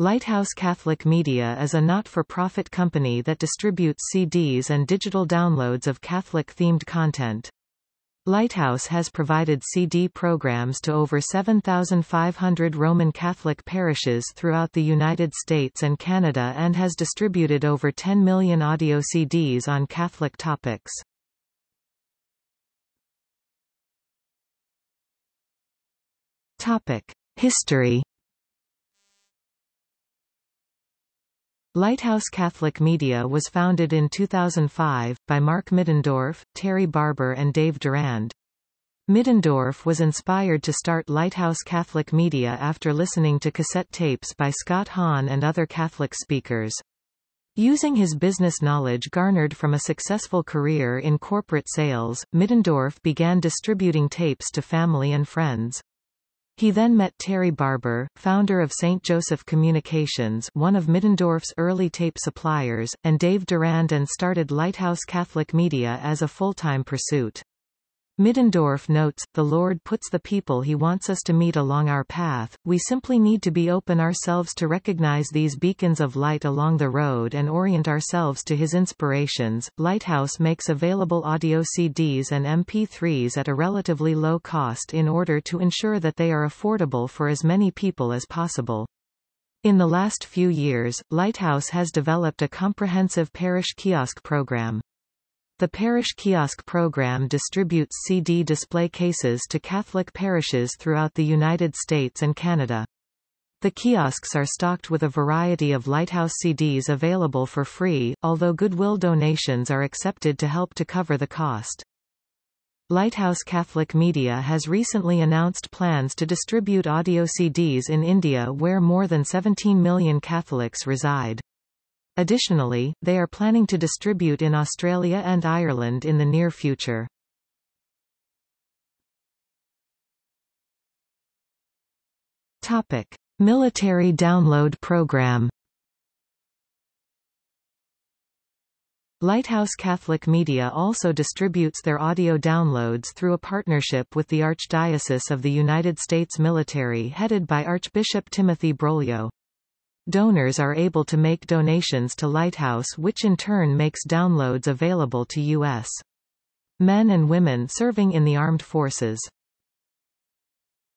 Lighthouse Catholic Media is a not-for-profit company that distributes CDs and digital downloads of Catholic-themed content. Lighthouse has provided CD programs to over 7,500 Roman Catholic parishes throughout the United States and Canada and has distributed over 10 million audio CDs on Catholic topics. History Lighthouse Catholic Media was founded in 2005, by Mark Middendorf, Terry Barber and Dave Durand. Middendorf was inspired to start Lighthouse Catholic Media after listening to cassette tapes by Scott Hahn and other Catholic speakers. Using his business knowledge garnered from a successful career in corporate sales, Middendorf began distributing tapes to family and friends. He then met Terry Barber, founder of St. Joseph Communications one of Middendorf's early tape suppliers, and Dave Durand and started Lighthouse Catholic Media as a full-time pursuit. Middendorf notes, the Lord puts the people he wants us to meet along our path, we simply need to be open ourselves to recognize these beacons of light along the road and orient ourselves to his inspirations. Lighthouse makes available audio CDs and MP3s at a relatively low cost in order to ensure that they are affordable for as many people as possible. In the last few years, Lighthouse has developed a comprehensive parish kiosk program. The parish kiosk program distributes CD display cases to Catholic parishes throughout the United States and Canada. The kiosks are stocked with a variety of Lighthouse CDs available for free, although Goodwill donations are accepted to help to cover the cost. Lighthouse Catholic Media has recently announced plans to distribute audio CDs in India where more than 17 million Catholics reside. Additionally, they are planning to distribute in Australia and Ireland in the near future. Topic: Military Download Program. Lighthouse Catholic Media also distributes their audio downloads through a partnership with the Archdiocese of the United States Military headed by Archbishop Timothy Broglio. Donors are able to make donations to Lighthouse which in turn makes downloads available to U.S. men and women serving in the armed forces.